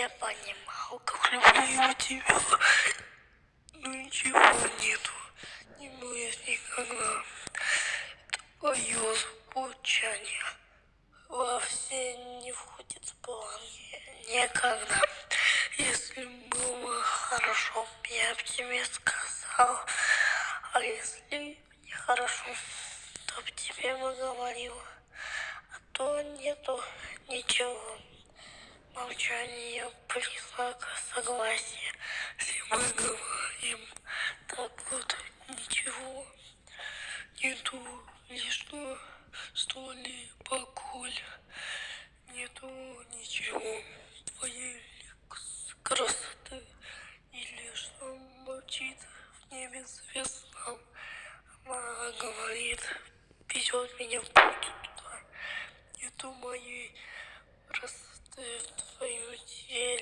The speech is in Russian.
я понимал, как люблю тебя. Ну ничего нету, не будет никогда. Твое звучание вовсе не входит в планы никогда. Если было хорошо, я бы тебе сказал. А если нехорошо, то б тебе бы говорил. А то нету ничего. Молчание признак согласия. Если мы говорим, так вот ничего. Нету лишнего, что ли, поколь. Нету ничего. Твоей красоты. Или что молчит в небе звезда. Она говорит, везет меня в путь туда. Нету моей красоты 我有些